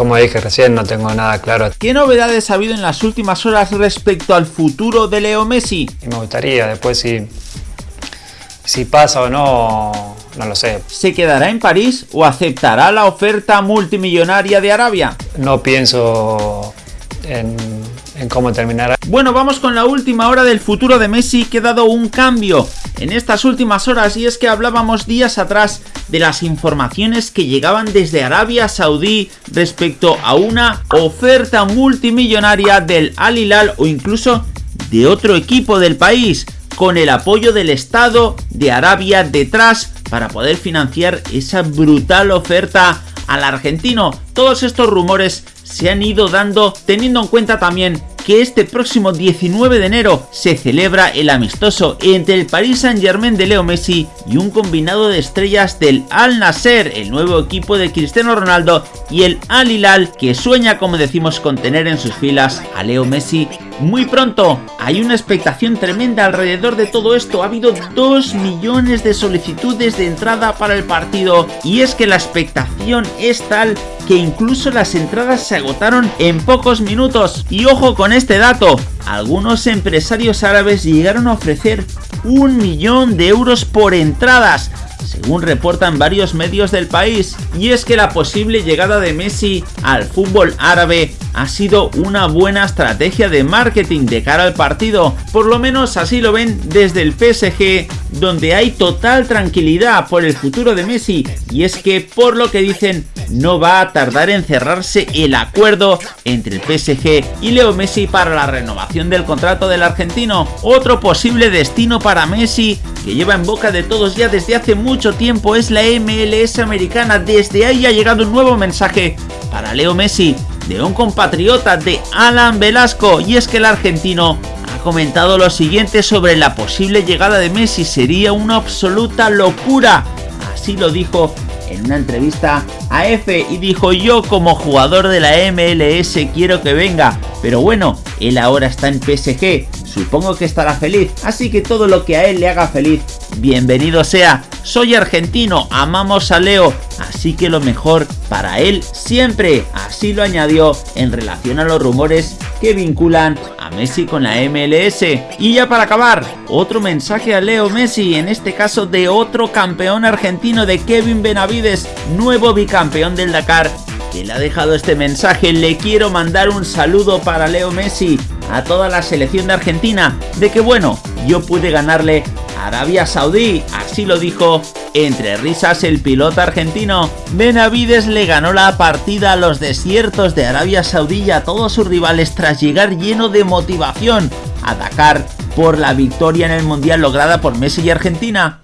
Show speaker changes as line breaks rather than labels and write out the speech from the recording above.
como dije recién, no tengo nada claro.
¿Qué novedades ha habido en las últimas horas respecto al futuro de Leo Messi?
Y me gustaría, después si, si pasa o no, no lo sé.
¿Se quedará en París o aceptará la oferta multimillonaria de Arabia?
No pienso en, cómo terminará.
Bueno, vamos con la última hora del futuro de Messi que ha dado un cambio en estas últimas horas y es que hablábamos días atrás de las informaciones que llegaban desde Arabia Saudí respecto a una oferta multimillonaria del Al Hilal o incluso de otro equipo del país con el apoyo del Estado de Arabia detrás para poder financiar esa brutal oferta al argentino. Todos estos rumores se han ido dando teniendo en cuenta también que este próximo 19 de enero se celebra el amistoso entre el Paris Saint Germain de Leo Messi y un combinado de estrellas del Al Nasser, el nuevo equipo de Cristiano Ronaldo y el Al Hilal que sueña como decimos con tener en sus filas a Leo Messi muy pronto. Hay una expectación tremenda alrededor de todo esto. Ha habido 2 millones de solicitudes de entrada para el partido y es que la expectación es tal que incluso las entradas se agotaron en pocos minutos. Y ojo con este dato, algunos empresarios árabes llegaron a ofrecer un millón de euros por entradas, según reportan varios medios del país, y es que la posible llegada de Messi al fútbol árabe ha sido una buena estrategia de marketing de cara al partido, por lo menos así lo ven desde el PSG, donde hay total tranquilidad por el futuro de Messi, y es que por lo que dicen no va a tardar en cerrarse el acuerdo entre el PSG y Leo Messi para la renovación del contrato del argentino, otro posible destino para Messi que lleva en boca de todos ya desde hace mucho tiempo es la MLS americana, desde ahí ha llegado un nuevo mensaje para Leo Messi de un compatriota de Alan Velasco y es que el argentino comentado lo siguiente sobre la posible llegada de Messi, sería una absoluta locura, así lo dijo en una entrevista a F y dijo yo como jugador de la MLS quiero que venga, pero bueno, él ahora está en PSG, supongo que estará feliz, así que todo lo que a él le haga feliz, bienvenido sea. Soy argentino, amamos a Leo, así que lo mejor para él siempre, así lo añadió en relación a los rumores que vinculan a Messi con la MLS. Y ya para acabar, otro mensaje a Leo Messi, en este caso de otro campeón argentino de Kevin Benavides, nuevo bicampeón del Dakar que le ha dejado este mensaje. Le quiero mandar un saludo para Leo Messi, a toda la selección de Argentina, de que bueno, yo pude ganarle a Arabia Saudí, así lo dijo entre risas el piloto argentino. Benavides le ganó la partida a los desiertos de Arabia Saudí a todos sus rivales tras llegar lleno de motivación a atacar por la victoria en el Mundial lograda por Messi y Argentina.